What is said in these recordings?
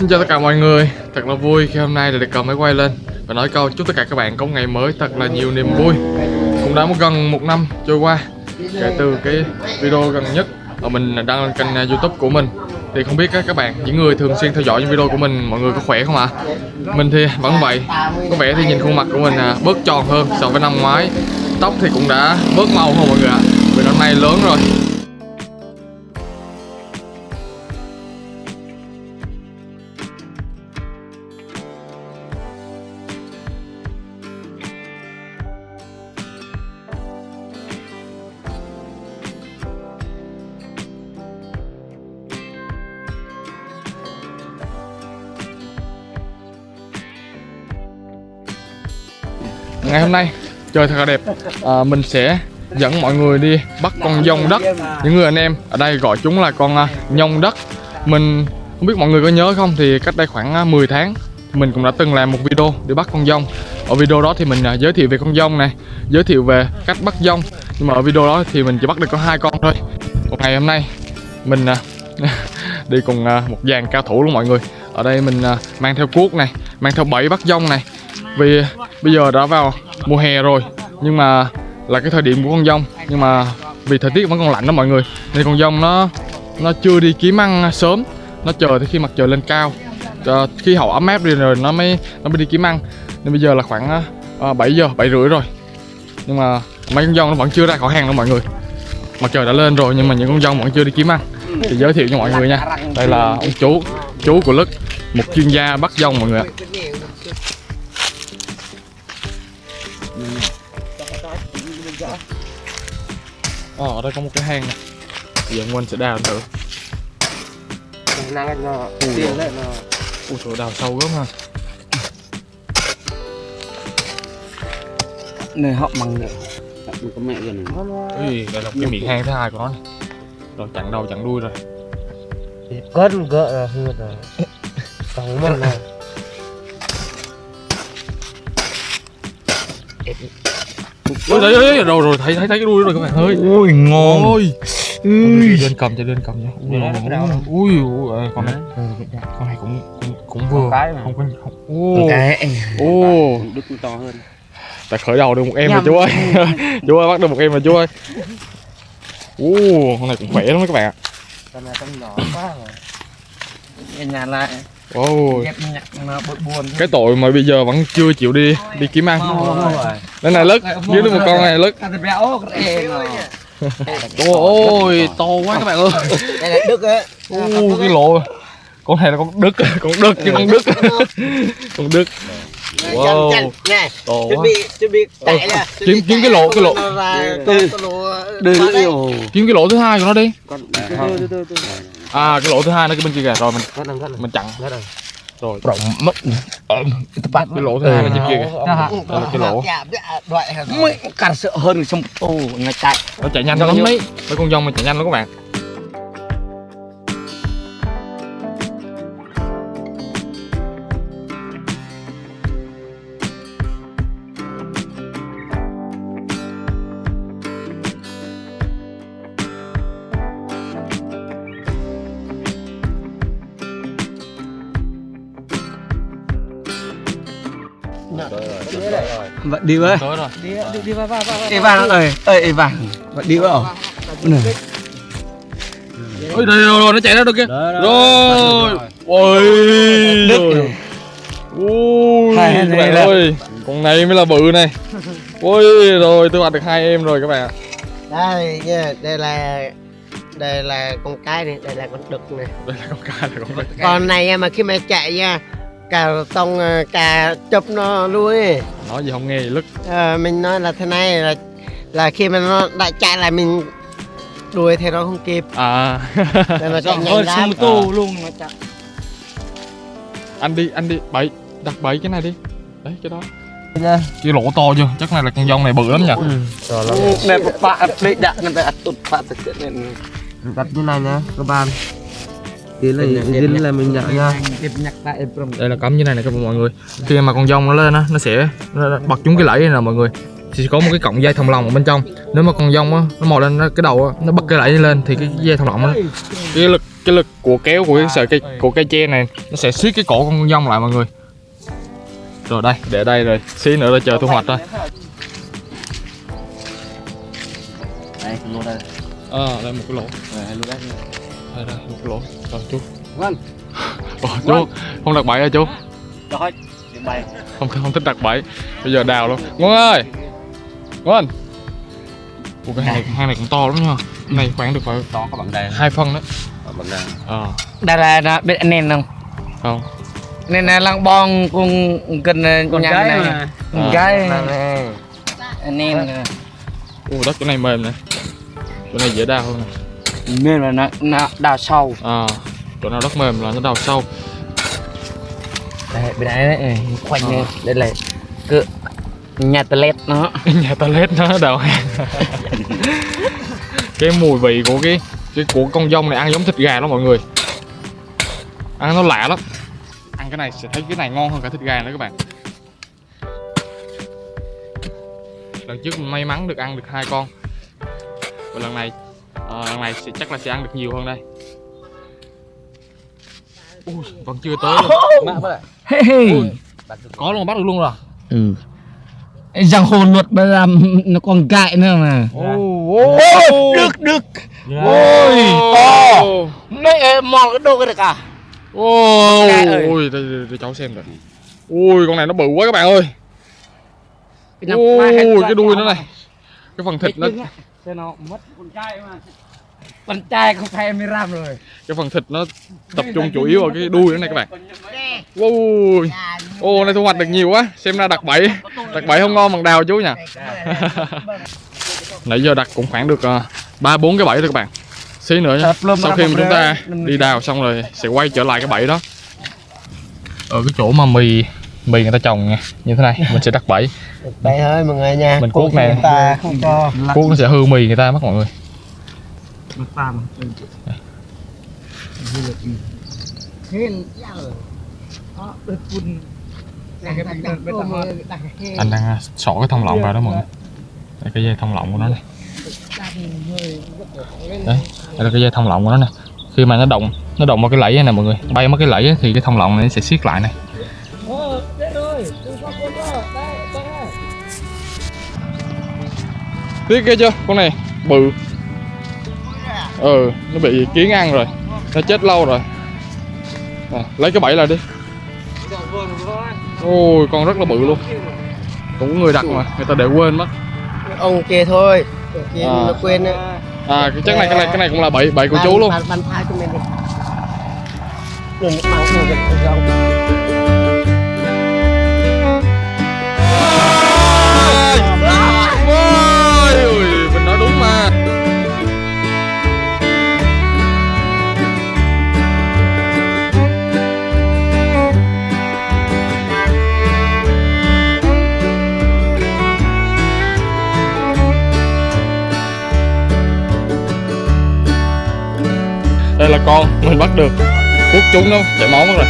Xin chào tất cả mọi người. Thật là vui khi hôm nay được cầm máy quay lên Và nói câu chúc tất cả các bạn có một ngày mới. Thật là nhiều niềm vui. Cũng đã một gần một năm trôi qua Kể từ cái video gần nhất mà mình đăng lên kênh à, youtube của mình. Thì không biết các bạn, những người thường xuyên theo dõi những video của mình Mọi người có khỏe không ạ? Mình thì vẫn vậy. Có vẻ thì nhìn khuôn mặt của mình à, bớt tròn hơn so với năm ngoái. Tóc thì cũng đã bớt màu hơn mọi người ạ. Vì năm nay lớn rồi. Ngày hôm nay trời thật là đẹp. À, mình sẽ dẫn mọi người đi bắt con dông đất. Những người anh em ở đây gọi chúng là con à, nhông đất. Mình không biết mọi người có nhớ không thì cách đây khoảng à, 10 tháng mình cũng đã từng làm một video để bắt con dông ở video đó thì mình à, giới thiệu về con dông này giới thiệu về cách bắt dông nhưng mà ở video đó thì mình chỉ bắt được có hai con thôi. Một ngày hôm nay mình đi cùng một dàn cao thủ luôn mọi người. Ở đây mình mang theo cuốc này mang theo bẫy bắt dông này. Vì bây giờ đã vào mùa hè rồi nhưng mà là cái thời điểm của con dông. Nhưng mà vì thời tiết vẫn còn lạnh đó mọi người nên con dông nó nó chưa đi kiếm ăn sớm. Nó chờ tới khi mặt trời lên cao à, khi hậu ấm áp đi rồi nó mới nó mới đi kiếm ăn. Nên bây giờ là khoảng ờ, ờ, à, 7 giờ 7 rưỡi rồi. Nhưng mà mấy con dông nó vẫn chưa ra khỏi hàng đâu mọi người. Mặt trời đã lên rồi nhưng mà những con dông vẫn chưa đi kiếm ăn. Thì giới thiệu cho mọi người nha. Đây là ông chú chú của lức một chuyên gia bắt dông mọi người ạ. Ờ, ở đây có một cái hang này. Giờ anh Quân sẽ đào thử. Năng nó tiền đấy nó Ui trời đào sâu gớm ha. Này họ bằng nữa đừng có mẹ gần Ui, đây là cái miệng hang thứ hai của nó. Này Rồi chặn đầu chặn đuôi rồi. Cân gỡ là hư rồi. Còn mất này Ui đấy, đấy, rồi rồi thấy thấy thấy cái đuôi rồi các bạn ơi. Ui ngon. Ôi. Ui. Lên cầm cho lên cầm nha. Ui, ui, con này. Con này cũng cũng, cũng vừa. cái mà. không có không. Ô. Cái. Ô. Đức to hơn. Ta khởi đầu được một em rồi chú ơi. Chú ơi bắt được một em rồi chú ơi. Ô con này cũng khỏe lắm các bạn ạ. Con này con nhỏ quá rồi. Nhà lại nó buồn cái tội mà bây giờ vẫn chưa chịu đi đi kiếm ăn. rồi đây này lứt dưới được một con này lứt. Ôi ôi. To quá các bạn ơi. Đây là đức á ô cái lộ con này là con đức con đức chứ con đức. Con đức. Wow. to quá. bị chuẩn bị chạy nè. Kiếm kiếm cái lỗ cái lỗ. kiếm cái lỗ thứ hai của nó đi à cái lỗ thứ hai nó cái bên kia kìa. Rồi mình con đừng con mình chặn. Đừng rồi. Rộng mất. Cái lỗ thứ hai là trên kia kìa. Là cái lỗ. mới càng sợ hơn trong ô ngay chạy nó chạy nhanh lắm đấy mấy con dông mà chạy nhanh lắm các bạn đi với. Đi đi đi vào vào vào Ê vàng ơi ơi bạn đi vào này. Ôi đây rồi, rồi nó chạy ra được kìa rồi. ôi. Đức. Rồi. ui Hai các này bạn ơi con này mới là bự này. Ôi rồi tôi bắt được hai em rồi các bạn ạ. đây nha đây là đây là con cái này đây là con đực này. Đây là con ca là con đực. Con này mà khi mà chạy nha cả tông ờ, cả chụp nó luôn ấy. nói gì không nghe lứt. Ờ, mình nói là thế này là là khi mà nó đã chạy là mình đuổi theo nó không kịp. À. Nên nó chạy nhanh lắm. tô luôn nó chạy. Anh đi anh đi bẫy đặt bẫy cái này đi. Đấy cái đó. Nha cái lỗ to chưa? Chắc này là con dông này bự lắm nhỉ? Này bạn đi đặt người ta tụt bạn thực hiện này. Đặt như này nha các bạn tí là dính là mình nha nhặt from đây là cắm như này nè các mọi người. Khi mà con dông nó lên á nó sẽ nó bật trúng cái lẫy này nè mọi người. Thì sẽ có một cái cọng dây thòng lọng ở bên trong. Nếu mà con dông á nó mò lên cái đầu á nó bật cái lẫy lên thì cái dây thòng lọng nó cái lực cái lực của kéo của cái sợi cây của cây tre này nó sẽ siết cái cổ con dông lại mọi người. Rồi đây để đây rồi xí nữa là chờ thu hoạch thôi. Đây lô đây. Ờ đây một cái lỗ đây đây một lỗ. Rồi chú. Vâng Ồ, chú. Không đặt bẫy hả chú? Rồi bay không không thích đặt bẫy. Bây giờ đào luôn. Ngon ơi! Ngon Ủa, cái hang này hang này cũng to lắm nha. Cái này khoảng được phải đó có bằng đây hai phân đấy bằng đây ờ. Đây là là biết anh em không? Không. Nên là lăng bong cùng cần con nhà này mà. con À. gái. Này anh em Ồ, đất chỗ này mềm nè. Chỗ này dễ đào hơn nè nên là nó nó đào sâu. À chỗ nào đất mềm là nó đào sâu. Đây bên đây đấy khoanh này đây là cứ nhà toilet nó. Nhà toilet nó đào. Cái mùi vị của cái cái của con dông này ăn giống thịt gà lắm mọi người. Ăn nó lạ lắm. Ăn cái này sẽ thấy cái này ngon hơn cả thịt gà nữa các bạn. Lần trước may mắn được ăn được hai con. Và lần này lần này sẽ chắc là sẽ ăn được nhiều hơn đây. Ui, vẫn chưa tới luôn. hey, hey. Ui, có luôn bắt được luôn rồi. Ừ. Giang hồ luật bây giờ nó còn gại nữa mà. Ôi, được được Ôi, to. mấy mò cái đồ cái được à? Ôi, ôi đây cháu xem rồi. Ui, con này nó bự quá các bạn ơi. Ra cái đuôi nó này. Cái phần thịt nó Thế nó mất con trai mà con trai không phải em ram rồi cái phần thịt nó tập trung chủ yếu ở cái đuôi nữa này các bạn. Ui. Ô này thu hoạch được nhiều quá. Xem ra đặt bẫy. Đặt bẫy không ngon bằng đào chú nha. Nãy giờ đặt cũng khoảng được ờ, ba bốn cái bẫy thôi các bạn. Xí nữa nhá. Sau khi mà chúng ta đi đào xong rồi sẽ quay trở lại cái bẫy đó. Ở cái chỗ mà mì mì người ta trồng nha, như thế này mình sẽ đặt bẫy. Đây thôi mọi người nha Mình cuốc này. người ta không cho. Cuốc nó sẽ hư mì người ta mất mọi người. Anh đang à, xỏ cái thông lọng vào đó mọi người. đây cái dây thông lọng của nó này đấy đây là cái dây thông lọng của nó nè. Khi mà nó động nó động vào cái lẫy này nè mọi người bay mất cái lẫy thì cái thông lọng này nó sẽ siết lại này tiếc ghê chưa? Con này bự. Ừ nó bị kiến ăn rồi. Nó chết lâu rồi. À, lấy cái bẫy lại đi. Ôi con rất là bự luôn. Cũng có người đặt mà người ta để quên mất. Ông kia thôi. Kia À. nó quên á. À cái chắc này cái này cái này cũng là bẫy bẫy của chú luôn. bàn thai cho mình đi. Đừng mang đồ vật của đây là con mình bắt được. Quốc chúng nó chảy máu mất rồi.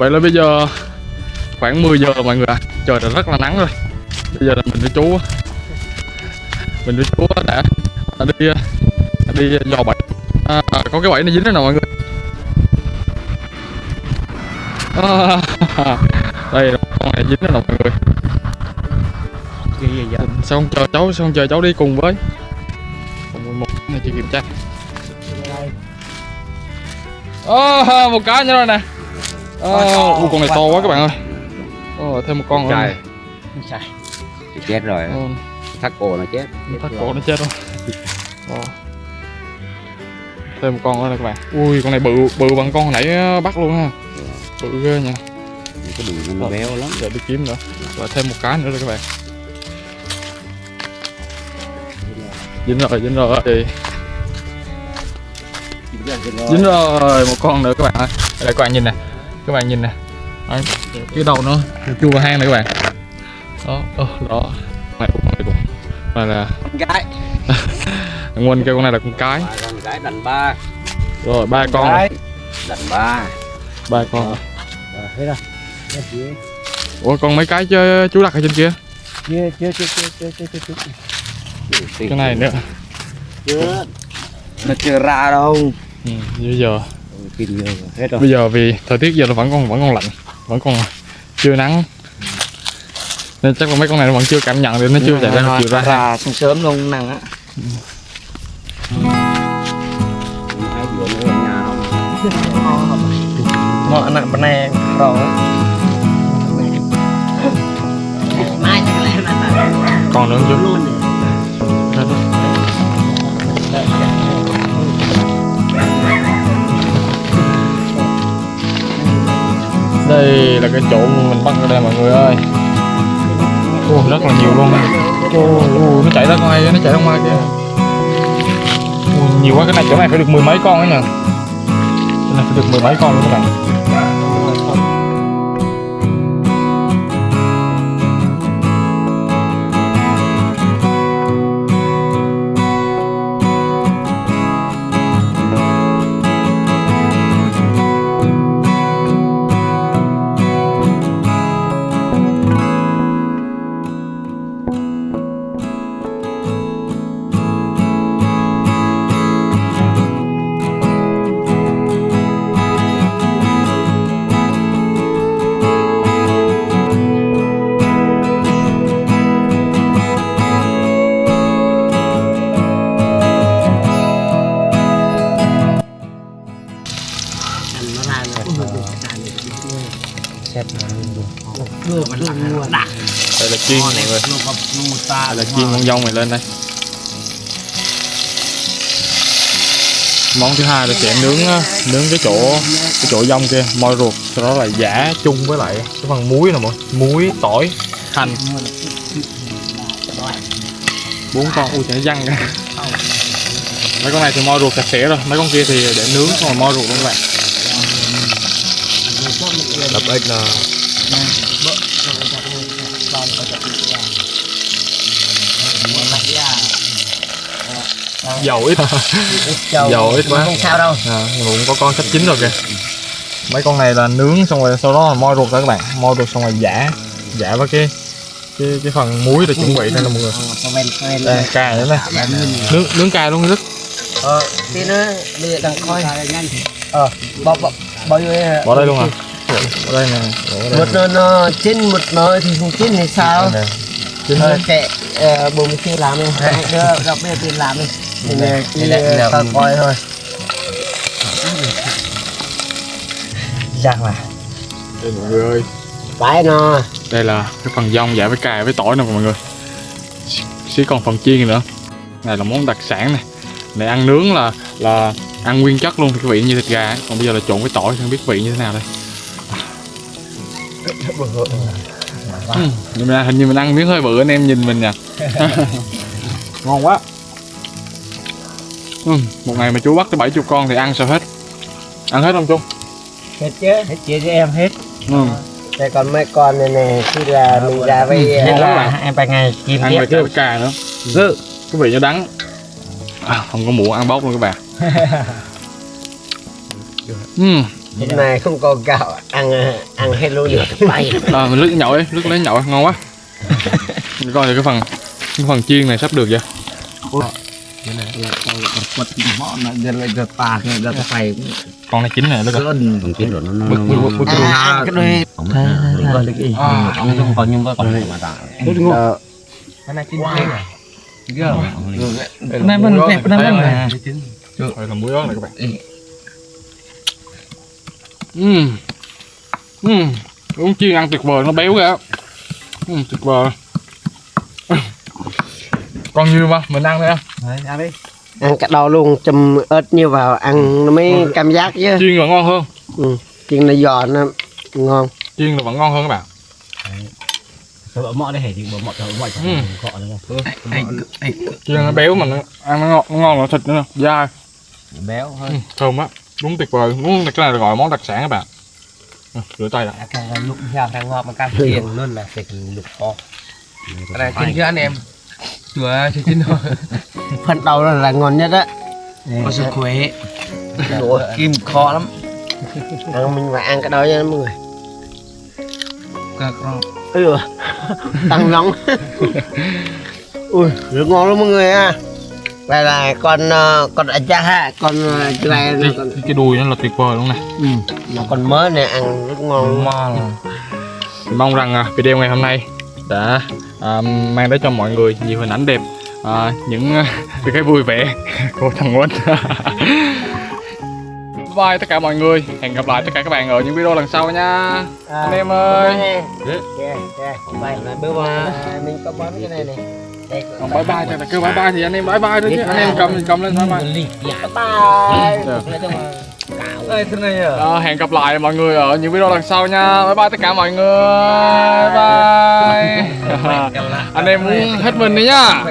Vậy là bây giờ khoảng 10 giờ mọi người ạ. Trời đã rất là nắng rồi. Bây giờ là mình với chú Mình với chú đã, đã đi đã đi dò bẫy. À, à, Có cái bẫy này dính đây nè mọi người? À, Đây con này dính đây nè mọi người? Sao không chờ cháu, sao không chờ cháu đi cùng với. Còn 11 này chị kiểm tra. À, Một cái nữa rồi nè à, con này to quá các bạn ơi. Ờ, thêm một con nữa. Thì chết rồi. Ờ, thắt cổ nó chết. Thắt cổ nó chết rồi. Ờ. thêm một con nữa này các bạn. Ui con này bự bự bằng con hồi nãy ờ, bắt luôn ha. Bự ghê nha. Cái đùi nó béo lắm. để đi kiếm nữa. Và thêm một cái nữa rồi các bạn. Dính rồi dính rồi thì dính rồi một con nữa các bạn ơi. Đây các bạn nhìn nè các bạn nhìn nè. Đấy, cái đầu nó chua hang này các bạn. Đó oh, đó. Này cũng này cũng này là con cái nguồn Nguyên kêu con này là con cái. Con cái đành ba. Rồi ba con, con. đành ba. Ba con. Rồi hết rồi ủa còn mấy cái chứ chú đặt ở trên kia? Chưa chưa chưa chưa chưa chưa cái này nữa. Chưa. Nó chưa ra đâu. Ừ, giờ kinh nhiều rồi. hết rồi. Bây giờ vì thời tiết giờ nó vẫn còn vẫn còn lạnh vẫn còn chưa nắng. Nên chắc là mấy con này nó vẫn chưa cảm nhận được nó chưa chạy ra chịu ra. Ra sớm sớm luôn năng á. Hai bữa nữa ở nhà không ngọ nặng bên này rồi còn nữa không đây là cái chỗ mình bắt ở đây mọi người ơi. Ồ, rất là nhiều luôn Ồ, nó chạy ra ngoài nó chạy ra ngoài kia Ồ, nhiều quá cái này chỗ này phải được mười mấy con ấy nè cái này phải được mười mấy con luôn các bạn. Đây là chiên con dông này lên đây. Món thứ hai là sẽ nướng nướng cái chỗ cái chỗ dông kia moi ruột. Sau đó là giả chung với lại cái phần muối nè mọi muối tỏi hành. Bốn con ui chạy văng ra. Mấy con này thì moi ruột sạch sẽ rồi. Mấy con kia thì để nướng xong rồi moi ruột luôn các bạn. Đập ếch là dầu ít. Dầu. dầu ít quá. Không sao đâu. à, cũng có con sắp chín rồi kìa. Mấy con này là nướng xong rồi sau đó là moi ruột ra các bạn. Moi ruột xong rồi giả giả với cái cái cái phần muối để chuẩn bị đây là mọi người. Men. đây cài nữa này nướng nướng cài luôn rất. Ờ, tí nữa đưa đằng coi. Ờ, bỏ bỏ bỏ vô đây. bỏ đây luôn à? bỏ đây nè. Một nó chín một nó thì không chín thì sao? nè. Ờ, kệ ờ, mình kia làm đi. Đứa gặp bây giờ tiền làm đi. Đây là- tao coi thôi. giang là đây mọi người ơi. Bãi nó. đây là cái phần dông giả với cài với tỏi nè mọi người. Xí còn phần chiên nữa. Này là món đặc sản này này ăn nướng là là ăn nguyên chất luôn cái vị như thịt gà còn bây giờ là trộn với tỏi không biết vị như thế nào đây Ừ, nhưng mà hình như mình ăn miếng hơi bự anh em nhìn mình nha ngon quá. Ừ, một ngày mà chú bắt tới 70 con thì ăn sao hết? Ăn hết không chú? Hết chứ. hết chia cho em hết. Ừ. Đây còn mấy con này nè, khi là mình ra với Ừ, là em ba ngày kim ăn tiếp với cà nữa. Gự cái vị nó đắng. À, không có muỗng ăn bốc luôn các bạn ừ hôm nay không có gạo ăn ăn hết luôn được bay à, mình lướt nhậu ấy lướt lấy nhậu ấy. ngon quá. Coi cái phần cái phần chiên này sắp được chưa? Con này chín này nó còn chín rồi nó nó cái à, này không còn nhưng mà còn này mà tạ cái này chín này cái này mình đẹp cái này mình Trời, làm muối đó này các bạn. Ừm. Ừm. uống chiên ăn tuyệt vời nó béo kìa Ừm, tuyệt vời. Con như mà mình ăn đây đấy ăn đi. Ăn cả đầu luôn chùm ớt như vào ăn nó mới cảm giác chứ. chiên là ngon hơn. Ừ. chiên nó giòn nó ngon. Chiên là vẫn ngon hơn các bạn. Rồi bỏ đây hề thì bỏ mọt rồi mọi Ừ. gọi nữa. Chiên nó béo mà nó ăn nó ngon nó ngon là thịt nữa dai. Béo hơn. Ừ, thơm quá đúng tuyệt vời. Đúng cái này là gọi món đặc sản các bạn. Ừ, rửa tay đã. Càng lục theo càng ngọt mà càng tiền luôn là phải lục kho cái này chín chưa anh em? Chưa chưa chín thôi. Phần đầu là, là ngon nhất á. Có sức khỏe Ủa. kim khó lắm. Ăn mình phải ăn cái đó nha mọi người. Ừ. Tăng nóng. Ui rất ngon lắm mọi người à đây là con ờ, con ở cha ha con cái này là con cái, đùi nó là tuyệt vời luôn này ừ. mà con mới này ăn rất ngon ngon mong rằng à, video ngày hôm nay đã à, mang đến cho mọi người nhiều hình ảnh đẹp à, những à, cái vui vẻ của thằng Quýnh Bye bye tất cả mọi người hẹn gặp lại tất cả các bạn ở những video lần sau nha anh em ơi Yeah, yeah. Bye bye. Bye bye. Mình có bấm cái này này. Còn bye bye thì kêu bye bye thì anh em bye bye thôi chứ anh em cầm cầm lên thôi mà Bye bye. Thế này à? Ờ, hẹn gặp lại mọi người ở những video lần sau nha. Bye bye tất cả mọi người. Bye bye. Anh em muốn hết mình đi nhá.